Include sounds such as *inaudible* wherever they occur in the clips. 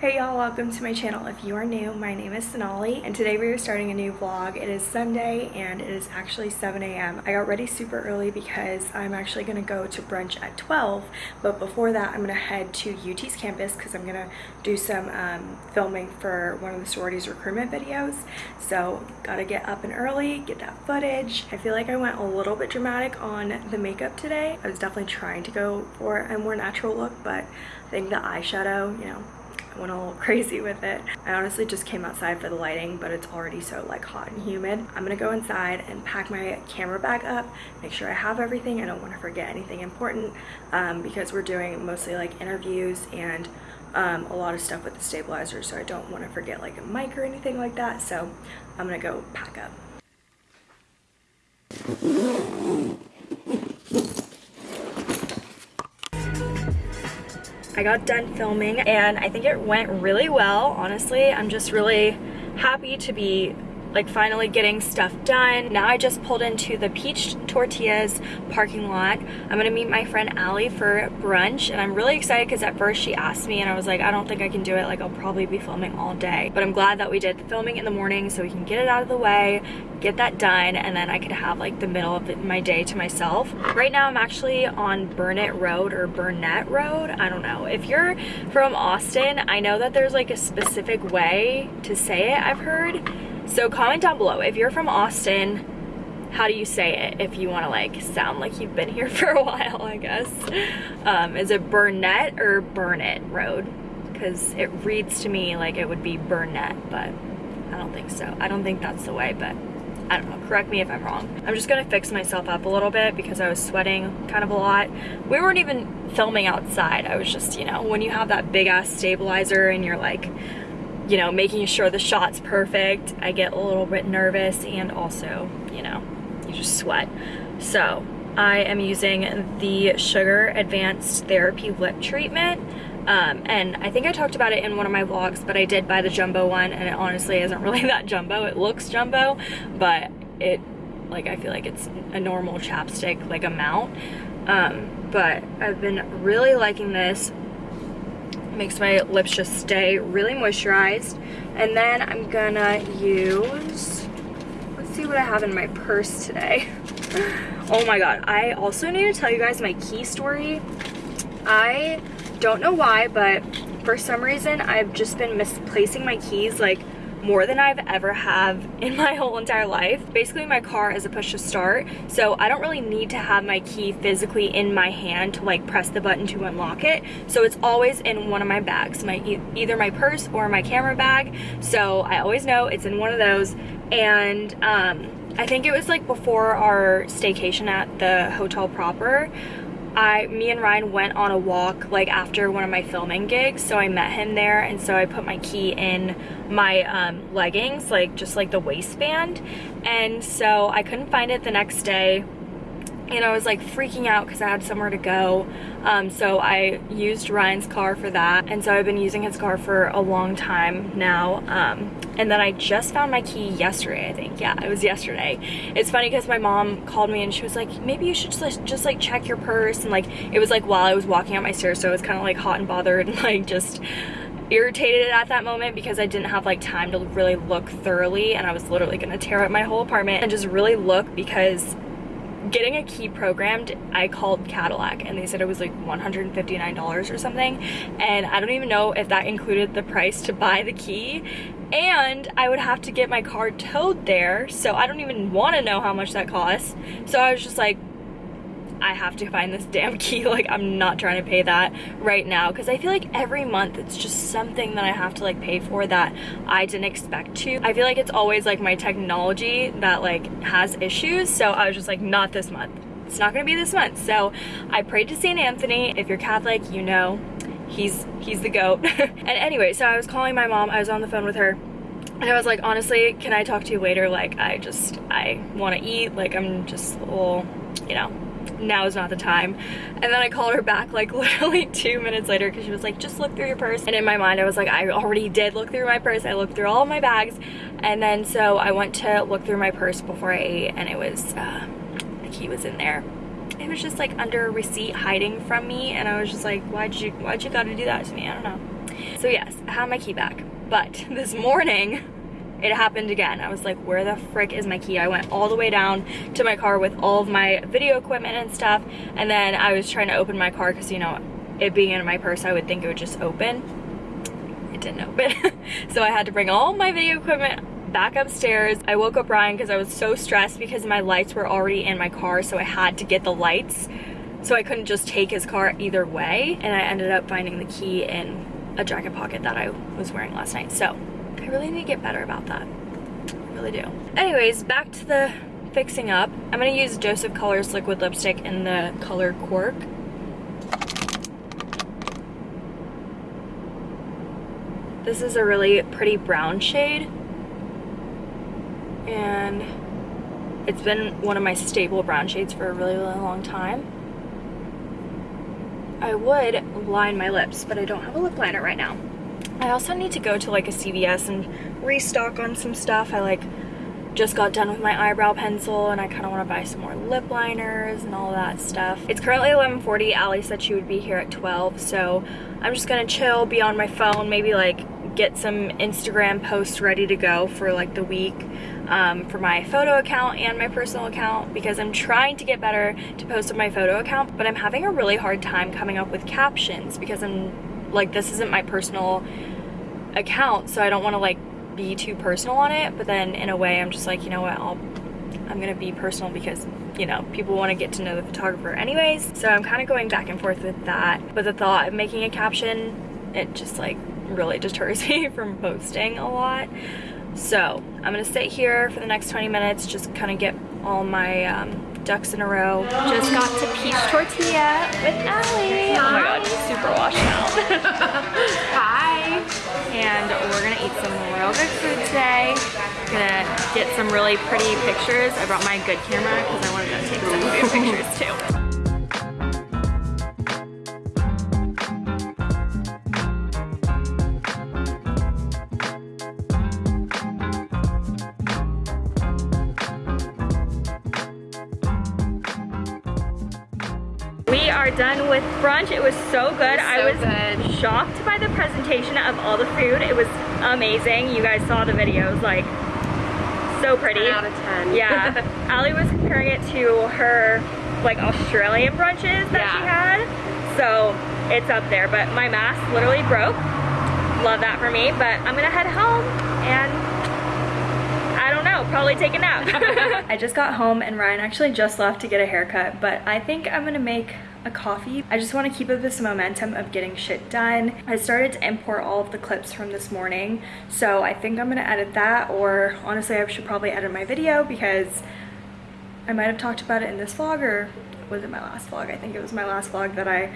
Hey y'all, welcome to my channel. If you are new, my name is Sonali and today we are starting a new vlog. It is Sunday and it is actually 7 a.m. I got ready super early because I'm actually going to go to brunch at 12 but before that I'm going to head to UT's campus because I'm going to do some um, filming for one of the sororities recruitment videos. So gotta get up and early, get that footage. I feel like I went a little bit dramatic on the makeup today. I was definitely trying to go for a more natural look but I think the eyeshadow, you know, went a little *laughs* crazy with it. I honestly just came outside for the lighting, but it's already so like hot and humid. I'm gonna go inside and pack my camera bag up, make sure I have everything. I don't wanna forget anything important um, because we're doing mostly like interviews and um, a lot of stuff with the stabilizer, so I don't wanna forget like a mic or anything like that. So I'm gonna go pack up. I got done filming and I think it went really well, honestly. I'm just really happy to be like finally getting stuff done. Now I just pulled into the Peached Tortilla's parking lot. I'm gonna meet my friend Allie for brunch and I'm really excited because at first she asked me and I was like, I don't think I can do it. Like I'll probably be filming all day. But I'm glad that we did the filming in the morning so we can get it out of the way, get that done, and then I could have like the middle of my day to myself. Right now I'm actually on Burnet Road or Burnet Road. I don't know. If you're from Austin, I know that there's like a specific way to say it, I've heard so comment down below if you're from Austin, how do you say it if you want to like sound like you've been here *laughs* for a while, I guess. Um, is it Burnet or Burnet Road? Because it reads to me like it would be Burnet, but I don't think so. I don't think that's the way, but I don't know, correct me if I'm wrong. I'm just gonna fix myself up a little bit because I was sweating kind of a lot. We weren't even filming outside. I was just, you know, when you have that big ass stabilizer and you're like you know, making sure the shot's perfect. I get a little bit nervous and also, you know, you just sweat. So I am using the Sugar Advanced Therapy Lip Treatment. Um, and I think I talked about it in one of my vlogs, but I did buy the jumbo one and it honestly isn't really *laughs* that jumbo. It looks jumbo, but it, like, I feel like it's a normal chapstick, like, amount. Um, but I've been really liking this makes my lips just stay really moisturized. And then I'm gonna use, let's see what I have in my purse today. *laughs* oh my god, I also need to tell you guys my key story. I don't know why, but for some reason I've just been misplacing my keys like more than I've ever have in my *laughs* whole entire life. Basically my car is a push to start, so I don't really need to have my key physically in my hand to like press the button to unlock it. So it's always in one of my bags, my either my purse or my camera bag. So I always know it's in one of those. And um, I think it was like before our staycation at the hotel proper, I, me and Ryan went on a walk like after one of my filming gigs, so I met him there, and so I put my key in my um, leggings, like just like the waistband, and so I couldn't find it the next day, and I was like freaking out because I had somewhere to go. Um, so I used Ryan's car for that. And so I've been using his car for a long time now. Um, and then I just found my key yesterday, I think. Yeah, it was yesterday. It's funny because my mom called me and she was like, maybe you should just, just like check your purse. And like, it was like while I was walking up my stairs. So I was kind of like hot and bothered and *laughs* like just irritated at that moment because I didn't have like time to really look thoroughly and I was literally gonna tear up my whole apartment and just really look because getting a key programmed, I called Cadillac and they said it was like $159 or something. And I don't even know if that included the price to buy the key. And I would have to get my car towed there. So I don't even want to know how much that costs. So I was just like, I have to find this damn key. *laughs* Like, I'm not trying to pay that right now because I feel like every month it's just something that I have to like pay for that I didn't expect to. I feel like it's always like my technology that like has issues. So I was just like, not this month. It's not gonna be this month. So I prayed to St. Anthony. If you're Catholic, you know he's he's the goat. *laughs* and anyway, so I was calling my mom. I was on the phone with her and I was like, honestly, can I talk to you later? Like, I just, I want to eat. Like, I'm just a little, you know, now is not the time. And then I called her back like *laughs* literally two minutes later because she was like, just look through your purse. And in my mind, I was like, I already did look through my purse. I looked through all my bags. And then so I went to look through my purse before I ate and it was, uh, the key was in there. It was just like under a receipt hiding from me. And I was just like, why'd you, why'd you gotta do that to me? I don't know. So yes, I have my key back. But *laughs* this morning, it happened again. I was like, where the frick is my key? I went all the way down to my car with all of my video equipment and stuff. And then I was trying to open my car because, you know, it being in my purse, I would think it would just open. It didn't open. *laughs* so I had to bring all my video equipment back upstairs. I woke up Ryan because I was so stressed because my lights were already in my car. So I had to get the lights. So I couldn't just take his car either way. And I ended up finding the key in a jacket pocket that I was wearing last night. So I really need to get better about that. I really do. Anyways, back to the fixing up. I'm gonna use Dose of Colors liquid lipstick in the color Cork. This is a really pretty brown shade. And it's been one of my staple brown shades for a really, really long time. I would line my lips, but I don't have a lip liner right now. I also need to go to like a CVS and restock on some stuff. I like just got done with my eyebrow pencil and I kind of want to buy some more lip liners and all that stuff. It's currently 11.40. Ali said she would be here at 12, so I'm just gonna chill, be on my phone, maybe like get some Instagram posts ready to go for like the week um, for my photo account and my personal account because I'm trying to get better to post on my photo account, but I'm having a really hard time coming up with captions because I'm like, this isn't my personal account so I don't want to like be too personal on it but then in a way I'm just like you know what I'll I'm gonna be personal because you know people want to get to know the photographer anyways so I'm kind of going back and forth with that but the thought of making a caption it just like really deters *laughs* me from posting a lot so I'm gonna sit here for the next 20 minutes just kind of get all my um, ducks in a row. Just got to Peached Tortilla with Ali. Oh my god, she's super washed out. *laughs* Hi. And we're gonna eat some real good food today. Gonna get some really pretty pictures. I brought my good camera because I wanted to take some good pictures too. Done with brunch. It was so good. Was so I was good. shocked by the presentation of all the food. It was amazing. You guys saw the videos, like so pretty. 10 out of 10. Yeah. *laughs* Ali was comparing it to her like Australian brunches that yeah. she had. So it's up there, but my mask literally broke. Love that for me, but I'm gonna head home and I don't know, probably take a nap. *laughs* *laughs* I just got home and Ryan actually just left to get a haircut, but I think I'm gonna make a coffee. I just want to keep up this momentum of getting shit done. I started to import all of the clips from this morning, so I think I'm gonna edit that, or honestly, I should probably edit my video because I might have talked about it in this vlog, or was it my last vlog? I think it was my last vlog that I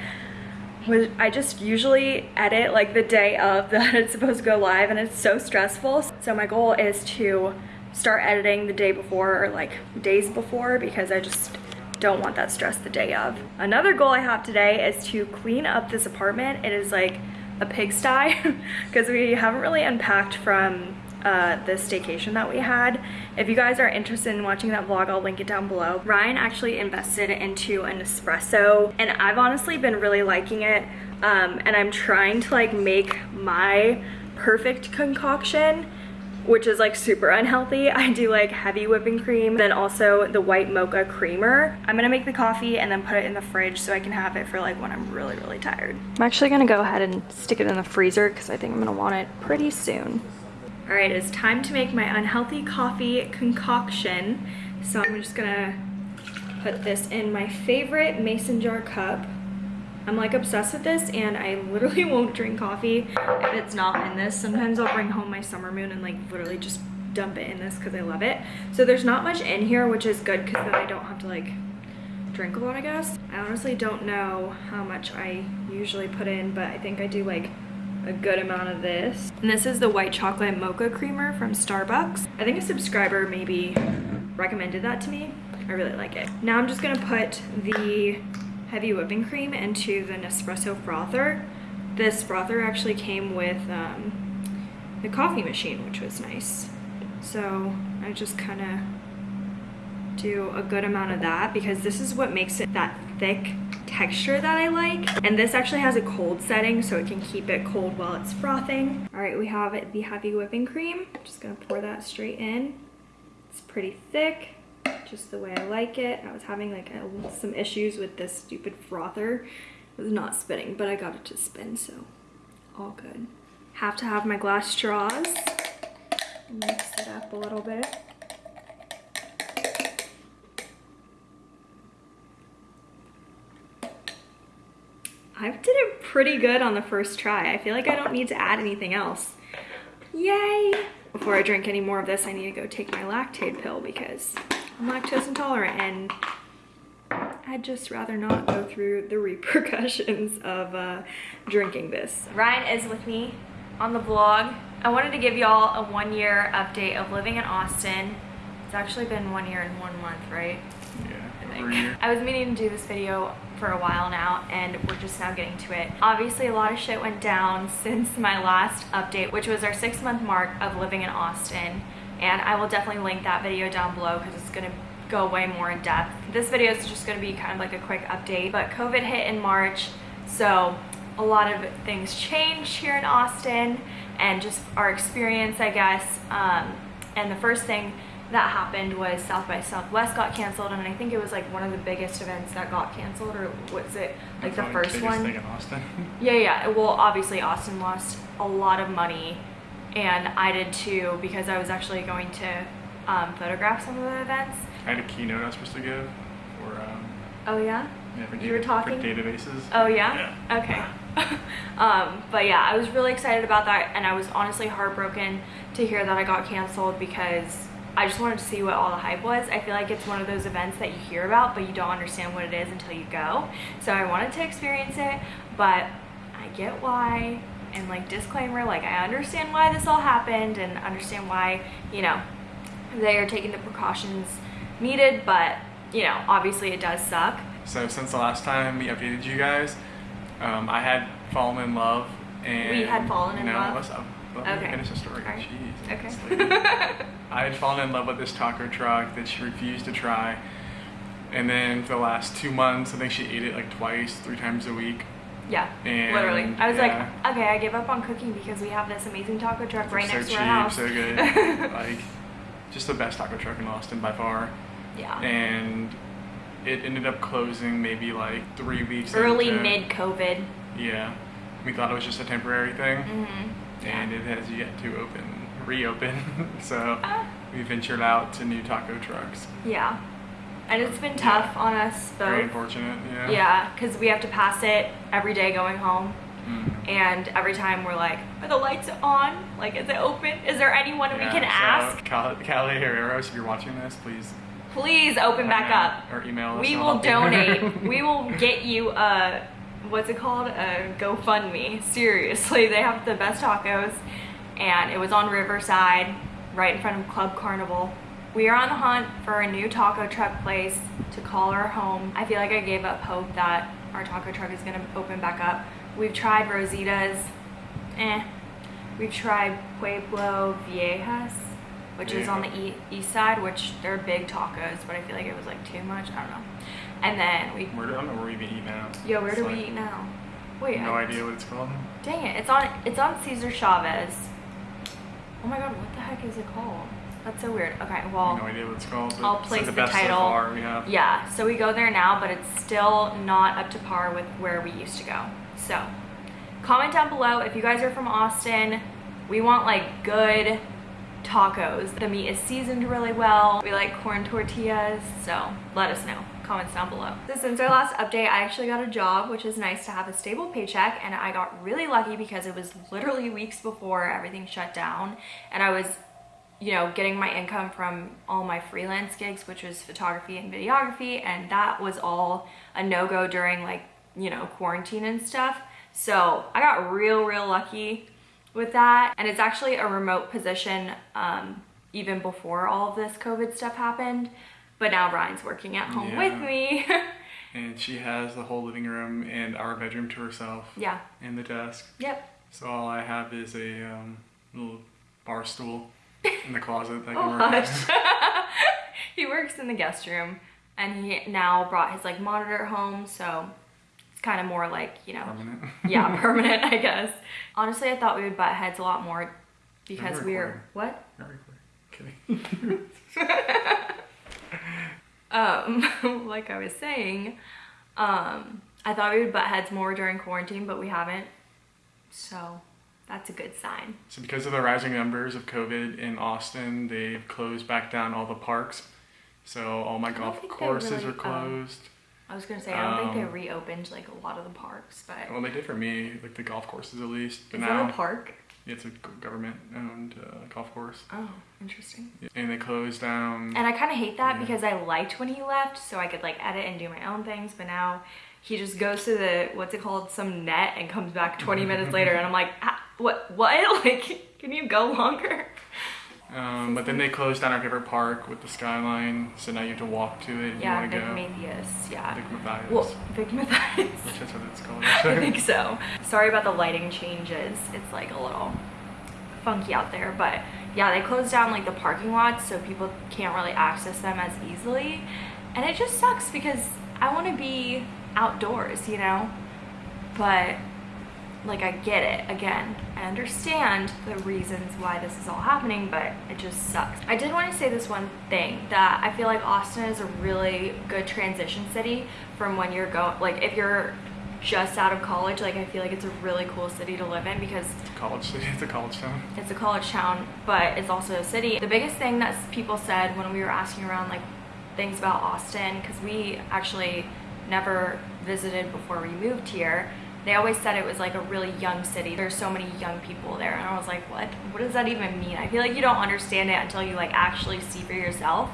was, I just usually edit like the day of *laughs* that it's supposed to go live and it's so stressful. So my goal is to start editing the day before or like days before because I just don't want that stress the day of. Another goal I have today is to clean up this apartment. It is like a pigsty *laughs* because we haven't really unpacked from uh, the staycation that we had. If you guys are interested in watching that vlog, I'll link it down below. Ryan actually invested into an espresso and I've honestly been really liking it. Um, and I'm trying to like make my perfect concoction which is like super unhealthy. *laughs* I do like heavy whipping cream, then also the white mocha creamer. I'm gonna make the coffee and then put it in the fridge so I can have it for like when I'm really, really tired. I'm actually gonna go ahead and stick it in the freezer because I think I'm gonna want it pretty soon. All right, it's time to make my unhealthy coffee concoction. So I'm just gonna put this in my favorite mason jar cup. I'm like obsessed with this and I literally *laughs* won't drink coffee if it's not in this. Sometimes I'll bring home my summer moon and like literally just dump it in this because I love it. So there's not much in here, which is good because then I don't have to like drink a lot, I guess. I honestly don't know how much I usually put in, but I think I do like a good amount of this. And this is the white chocolate mocha creamer from Starbucks. I think a subscriber maybe recommended that to me. I really like it. Now I'm just gonna put the heavy whipping cream into the Nespresso frother. This frother actually came with um, the coffee machine, which was nice. So I just kind of do a good amount of that because this is what makes it that thick texture that I like. And this actually has a cold setting so it can keep it cold while it's frothing. All right, we have the heavy whipping cream. I'm just gonna pour that straight in. It's pretty thick, just the way I like it. I was having like a, some issues with this stupid frother. It was not spinning, but I got it to spin, so all good. Have to have my glass straws. Mix it up a little bit. I did it pretty good on the first try. I feel like I don't need to add anything else. Yay! Before I drink any more of this, I need to go take my Lactaid pill because I'm lactose intolerant and I'd just rather not go through the *laughs* repercussions of uh, drinking this. Ryan is with me on the vlog. I wanted to give y'all a one year update of living in Austin. It's actually been one year and one month, right? Yeah, I was meaning to do this video for a while now and we're just now getting to it. Obviously a lot of shit went down since my last update, which was our six month mark of living in Austin. And I will definitely link that video down below because it's gonna go way more in depth. This video is just gonna be kind of like a quick update, but COVID hit in March, so a lot of things changed here in Austin and just our experience, I guess. Um, and the first thing that happened was South by Southwest got canceled, and I think it was like one of the biggest events that got canceled, or was it like the first the one? Thing in Austin. *laughs* Yeah, yeah. Well, obviously Austin lost a lot of money, and I did too because I was actually going to um, photograph some of the events. I had a keynote I was supposed to give for. Um, oh yeah. Yeah, for You were talking? databases. Oh yeah? Okay. *laughs* um, but yeah, I was really excited about that and I was honestly heartbroken to hear that I got canceled because I just wanted to see what all the hype was. I feel like it's one of those events that you hear about but you don't understand what it is until you go. So I wanted to experience it, but I get why and like disclaimer, like I understand why this all happened and understand why, you know, they are taking the precautions needed, but you know, obviously it does suck. So since the last time we updated you guys, um, I had fallen in love and We had fallen in no, love? Let's, uh, let me Okay. finish the story. Alright. Jeez. Okay. *laughs* *laughs* I had fallen in love with this taco truck that she refused to try. And then for the last two months, I think she ate it like twice, three times a week. Yeah, And, literally. I was yeah. like, okay, I gave up on cooking because we have this amazing taco truck right so next cheap, to our house. so good. *laughs* like, just the best taco truck in Austin by far. yeah. And it ended up closing maybe like three weeks. Early into- mid COVID. Yeah, we thought it was just a temporary thing, Mm-hmm. and it has yet to open, reopen. *laughs* so Ah. we ventured out to new taco trucks. Yeah. And it's been tough on us Very both. unfortunate. Yeah. Yeah, because we have to pass it every day going home. Mm. And every time we're like, are the lights on? Like, is it open? Is there anyone we can so ask? Cal- Callie Herreros, if you're watching this, please Please open back up. Or email us. We will I'll help you. donate. *laughs* we will get you a what's it called? A GoFundMe. Seriously, they have the best tacos, and it was on Riverside, right in front of Club Carnival. We are on the hunt for a new taco truck place to call our home. I feel like I gave up hope that our taco truck is gonna open back up. We've tried Rosita's, eh. We've tried Pueblo Viejas, which is on the e- east side, which they're big tacos, but I feel like it was like too much. I don't know. And then we, Where do, I don't know where we even eat now. yo, where It's do like- we eat now? Wait, No I, idea what it's called. Dang it! It's on it's on Cesar Chavez. Oh my god, what the heck is it called? That's so weird. Okay, well, no idea what it's called. I'll it's place like the, the title. So have. yeah. So we go there now, but it's still not up to par with where we used to go. So comment down below if you guys are from Austin. We want like good tacos. The meat is seasoned really well. We like corn tortillas, so let us know. Comments down below. So since our last update, I actually got a job, which is nice to have a stable paycheck, and I got really lucky because it was literally weeks before everything shut down, and I was you know, getting my income from all my freelance gigs, which was photography and videography, and that was all a no-go during like, you know, quarantine and stuff. So I got real, real lucky with that. And it's actually a remote position um, even before all of this COVID stuff happened. But now Ryan's working at home Yeah. with me. *laughs* And she has the whole living room and our bedroom to herself yeah, and the desk. yep. So all I have is a um, little bar stool in the closet that Oh, hush. *laughs* he works in the guest room and he now brought his like monitor home so it's kind of more like, you know, Permanent. *laughs* yeah, *laughs* permanent, I guess. Honestly, I thought we would butt heads a lot more because we're we what? Not recording. Kidding. Um, like I was saying, um, I thought we would butt heads more during quarantine, but we haven't. So that's a good sign. So because of the rising numbers of COVID in Austin, they've closed back down all the parks. So all my golf courses really, are um, closed. I was gonna say I don't think they Um, reopened like a lot of the parks, but well, they did for me, like the golf courses at least. But is now that a park? it's a government-owned uh, golf course, Oh, interesting. and they closed down. And I kind of hate that Yeah. because I liked when he left, so I could like edit and do my own things. But now he just goes to the what's it called, some net, and comes back 20 minutes later, and I'm like, what? What? *laughs* Like, can you go longer? Um, but then they closed down our favorite park with the skyline, so now you have to walk to it if Yeah, you want to go. Mathias. Yeah. Vic Mathias, Well, Vic Mathias. which is what it's called. *laughs* I think *laughs* so. Sorry about the lighting changes. It's like a little funky out there, but yeah, they closed down like the parking lots so people can't really access them as easily. And it just sucks because I want to be outdoors, you know? But like I get it. Again, I understand the reasons why this is all happening, but it just sucks. I did want to say this one thing that I feel like Austin is a really good transition city from when you're going like if you're just out of college, like I feel like it's a really cool city to live in because college city. It's a college town. it's a college town, but it's also a city. The biggest thing that people said when we were asking around like things about Austin, because we actually never visited before we moved here, they always said it was like a really young city. There's so many young people there. And I was like, what? What does that even mean? I feel like you don't understand it until you like actually see for yourself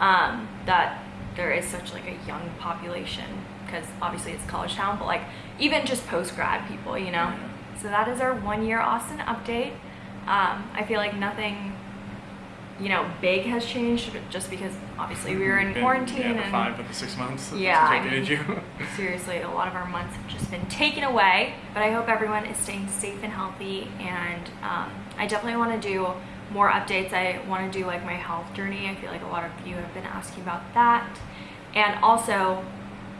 um, that there is such like a young population because obviously it's college town, but like even just post-grad people, you know? So that is our one year Austin update. Um, I feel like nothing, you know, big has changed just because obviously we were in Been- quarantine Yeah, and five of the six months. Yeah, I mean- you. *laughs* seriously, a lot of our months have just been taken away. But I hope everyone is staying safe and healthy. And um, I definitely want to do more updates. I want to do like my health journey. I feel like a lot of you have been asking about that. And also,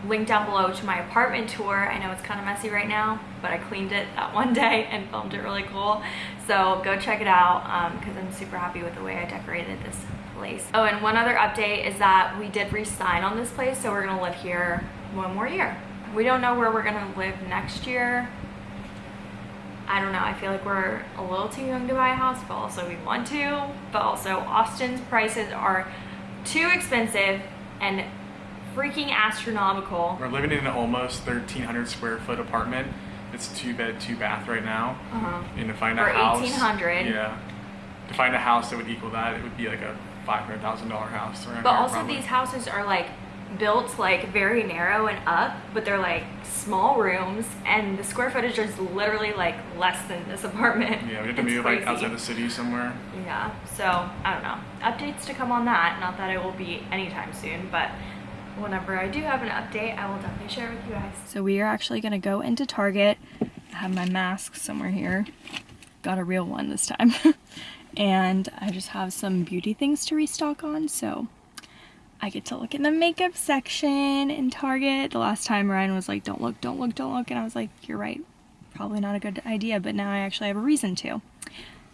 link down below to my apartment tour. I know it's kind of messy right now, but I cleaned it that *laughs* one day and filmed it really cool. So go check it out um, because I'm super happy with the way I decorated this place. Oh, and one other update is that we did re-sign on this place, so we're gonna live here one more year. We don't know where we're gonna live next year. I don't know, I feel like we're a little too young to buy a house, but also we want to. But also Austin's prices are too expensive and freaking astronomical. We're living in an almost 1,300 square foot apartment. It's two bed, two bath right now. Uh-huh. And to find For a house. 1,800. Yeah. To find a house that would equal that, it would be like a $500,000 house But also probably. these houses are like built like very narrow and up, but they're like small rooms and the square footage is literally like less than this apartment. Yeah, we have to It's move like outside the city somewhere. Yeah, so I don't know. Updates to come on that. Not that it will be anytime soon, but whenever I do have an update, I will definitely share with you guys. So we are actually gonna go into Target. I have my mask somewhere here. Got a real one this time. *laughs* and I just have some beauty things to restock on, so I get to look in the makeup section in Target. The last time Ryan was like, don't look, don't look, don't look. And I was like, you're right. Probably not a good idea, but now I actually have a reason to.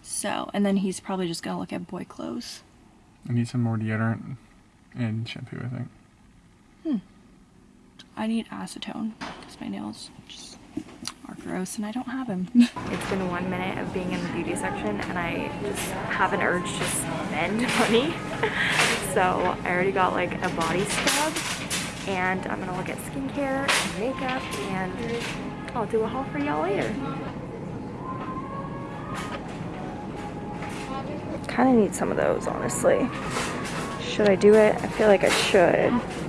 So, and then he's probably just gonna look at boy clothes. I need some more deodorant and shampoo, I think. Hmm. I need acetone because my nails just are gross and I don't have them. *laughs* it's been one minute of being in the beauty section and I just have an urge to spend *laughs* money. *laughs* so I already got like a body scrub and I'm gonna look at skincare and makeup and I'll do a haul for y'all later. Kind of need some of those honestly. Should I do it? I feel like I should.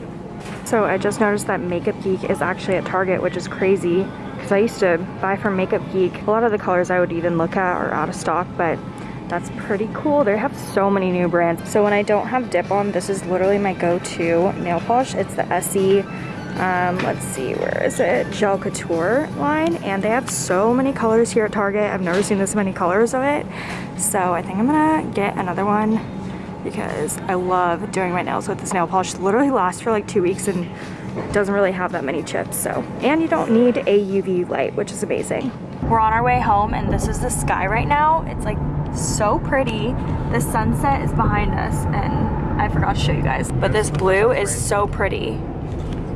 So I just noticed that Makeup Geek is actually at Target, which is crazy because I used to buy from Makeup Geek. A lot of the colors I would even look at are out of stock, but that's pretty cool. They have so many new brands. So when I don't have dip on, this is literally my go-to nail polish. It's the Essie, um, let's see, where is it? Gel Couture line. And they have so many colors here at Target. I've never seen this many colors of it. So I think I'm gonna get another one because I love doing my nails with this nail polish. It literally lasts for like two weeks and doesn't really have that many chips, so. And you don't need a UV light, which is amazing. We're on our way home and this is the sky right now. It's like so pretty. The sunset is behind us and I forgot to show you guys, but this blue is so pretty.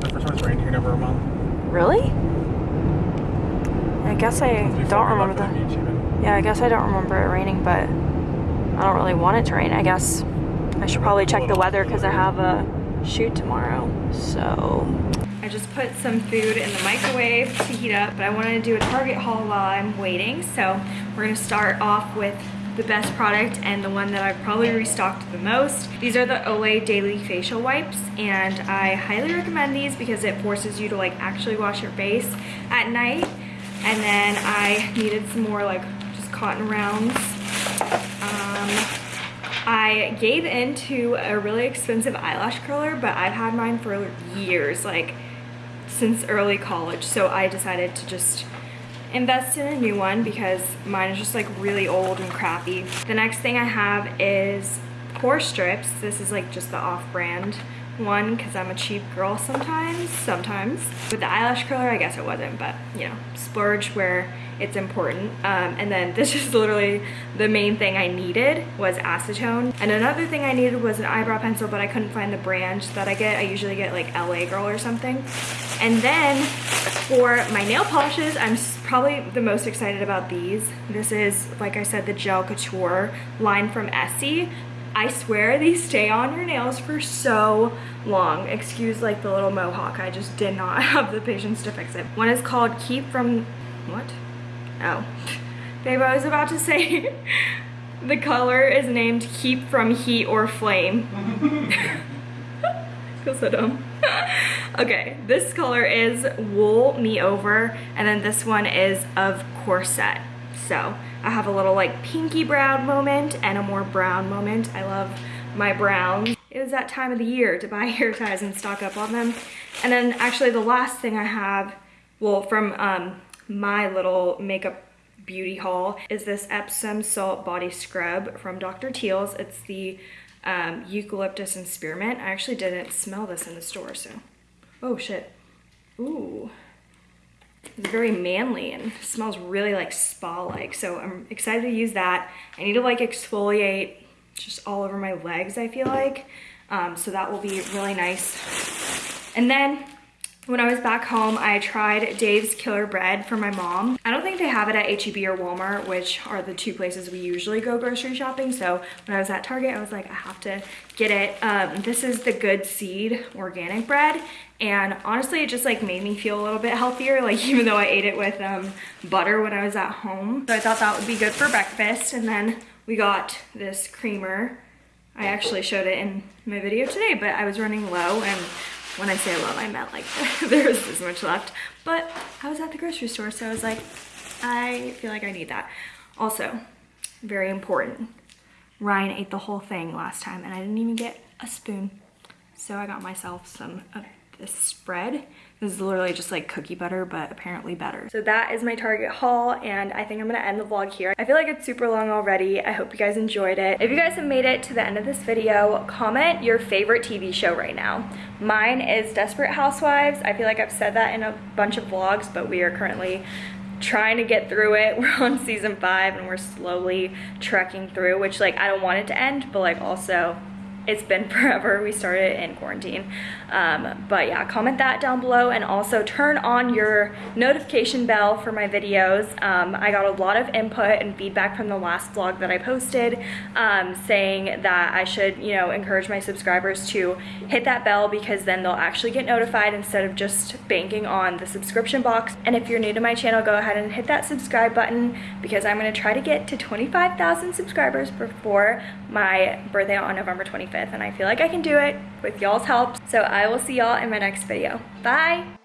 The first time it's rained here in over a month. Really? I guess I don't remember left for the that. Yeah, I guess I don't remember it raining, but I don't really want it to rain. I guess I should probably check the weather because I have a shoot tomorrow. So I just put some food in the microwave to heat up, but I wanted to do a Target haul while I'm waiting. So we're gonna start off with the best product and the one that I've probably restocked the most. These are the Olay Daily Facial Wipes and I highly recommend these because it forces you to like actually wash your face at night. And then I needed some more like just cotton rounds. Um, I gave into a really expensive eyelash curler, but I've had mine for years, like since early college. So I decided to just invest in a new one because mine is just like really old and crappy. The next thing I have is pore strips. This is like just the off-brand one because I'm a cheap girl sometimes, sometimes. With the eyelash curler, I guess it wasn't, but you know, splurge where it's important. Um, and then this *laughs* is literally the main thing I needed was acetone. And another thing I needed was an eyebrow pencil, but I couldn't find the brand that I get. I usually get like LA Girl or something. And then for my nail polishes, I'm probably the most excited about these. This is, like I said, the Gel Couture line from Essie. I swear *laughs* these stay on your nails for so long. Excuse like the little mohawk. I just did not *laughs* have the patience to fix it. One is called Keep From, what? Oh. Babe, I was about to *laughs* say the color is named Keep From Heat or Flame. *laughs* Feel so dumb. *laughs* okay, this color is Wool Me Over, and then this one is of Corset. So I have a little like pinky brown moment and a more brown moment. I love my browns. It was that time of the year to buy hair ties and stock up on them. And then actually the last thing I have, well, from um, my little makeup beauty haul is this Epsom Salt Body Scrub from Dr. Teal's. It's the um, eucalyptus and spearmint. I actually didn't smell this in the store, so. Oh shit. Ooh. It's very manly and smells really like spa-like. So I'm excited to use that. I need to like exfoliate just all over my legs, I feel like. Um, so that will be really nice. And then when I was back home, I tried Dave's Killer Bread for my mom. I don't think they have it at HEB or Walmart, which are the two places we usually go grocery shopping. So when I was at Target, I was like, I have to get it. Um, this is the Good Seed organic bread. And honestly, it just like made me feel a little bit healthier, *laughs* like even though I ate it with um, butter when I was at home. So I thought that would be good for breakfast. And then we got this creamer. I actually showed it in my video today, but I was running low and when I say low, I meant like *laughs* there was this much left. But I was at the grocery store, so I was like, I feel like I need that. Also, very important, Ryan ate the whole thing last time and I didn't even get a spoon. So I got myself some of this spread. This is literally just like cookie butter, but apparently better. So that is my Target haul, and I think I'm gonna end the vlog here. I feel like it's super long already. I hope you guys enjoyed it. If you guys have made it to the end of this video, comment your favorite TV show right now. Mine is Desperate Housewives. I feel like I've said that in a bunch of vlogs, but we are currently trying to get through it. *laughs* We're on season five and we're slowly trekking through, which like I don't want it to end, but like also it's been *laughs* forever. We started in quarantine. Um, but yeah, comment that down below and also turn on your notification bell for my videos. Um, I got a lot of input and feedback from the last vlog that I posted um, saying that I should, you know, encourage my subscribers to hit that bell because then they'll actually get notified instead of just banking on the subscription box. And if you're new to my channel, go ahead and hit that subscribe button because I'm gonna try to get to 25,000 subscribers before my birthday on November 25th. And I feel like I can do it with y'all's help. So I will see y'all in my next video. Bye!